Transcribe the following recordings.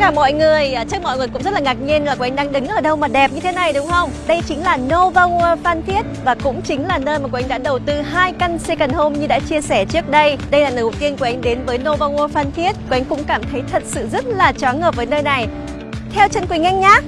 cả mọi người, à, chắc mọi người cũng rất là ngạc nhiên là Quỳnh đang đứng ở đâu mà đẹp như thế này đúng không? Đây chính là Nova World Phan Thiết và cũng chính là nơi mà Quỳnh đã đầu tư hai căn second home như đã chia sẻ trước đây. Đây là lần đầu tiên của anh đến với Nova World Phan Thiết. Quỳnh cũng cảm thấy thật sự rất là choáng ngợp với nơi này. Theo chân Quỳnh Anh nhé.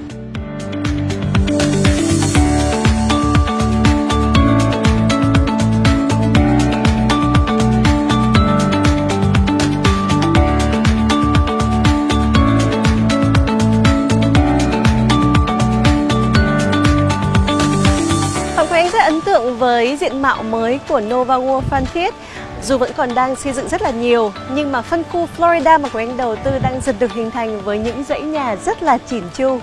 Rất với diện mạo mới của Nova World Phan Thiết. Dù vẫn còn đang xây dựng rất là nhiều, nhưng mà phân khu Florida mà của Anh đầu tư đang dần được hình thành với những dãy nhà rất là chỉn chu.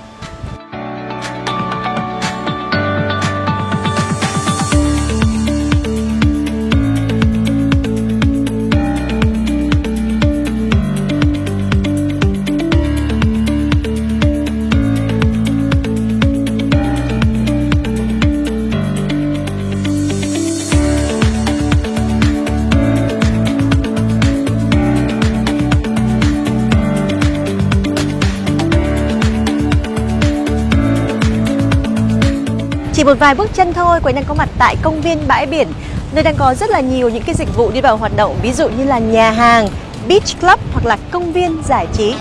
Chỉ một vài bước chân thôi, Quỳnh đang có mặt tại công viên bãi biển nơi đang có rất là nhiều những cái dịch vụ đi vào hoạt động ví dụ như là nhà hàng, beach club hoặc là công viên giải trí.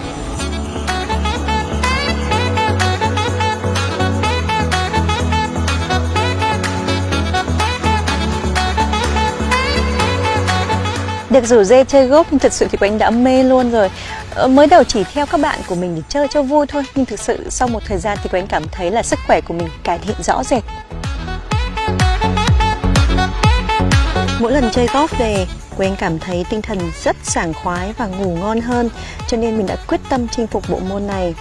Được rủ dê chơi golf nhưng thực sự thì Quỳnh đã mê luôn rồi. Ờ, mới đầu chỉ theo các bạn của mình để chơi cho vui thôi Nhưng thực sự sau một thời gian thì Quỳnh cảm thấy là sức khỏe của mình cải thiện rõ rệt. Mỗi lần chơi golf về Quỳnh cảm thấy tinh thần rất sảng khoái và ngủ ngon hơn Cho nên mình đã quyết tâm chinh phục bộ môn này.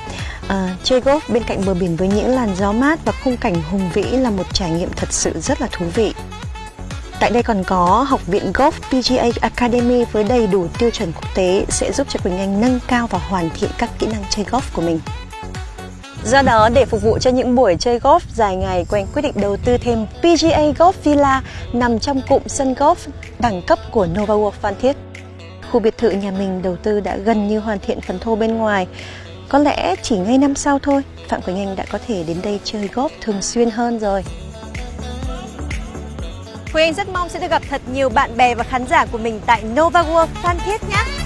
À, Chơi golf bên cạnh bờ biển với những làn gió mát và khung cảnh hùng vĩ là một trải nghiệm thật sự rất là thú vị. Tại đây còn có Học viện Golf PGA Academy với đầy đủ tiêu chuẩn quốc tế sẽ giúp cho Quỳnh Anh nâng cao và hoàn thiện các kỹ năng chơi golf của mình. Do đó, để phục vụ cho những buổi chơi golf dài ngày, Quỳnh quyết định đầu tư thêm PGA Golf Villa nằm trong cụm sân golf đẳng cấp của Nova World Phan Thiết. Khu biệt thự nhà mình đầu tư đã gần như hoàn thiện phần thô bên ngoài. Có lẽ chỉ ngay năm sau thôi, Phạm Quỳnh Anh đã có thể đến đây chơi golf thường xuyên hơn rồi. Quỳnh Anh rất mong sẽ được gặp thật nhiều bạn bè và khán giả của mình tại Nova World Phan Thiết nhé.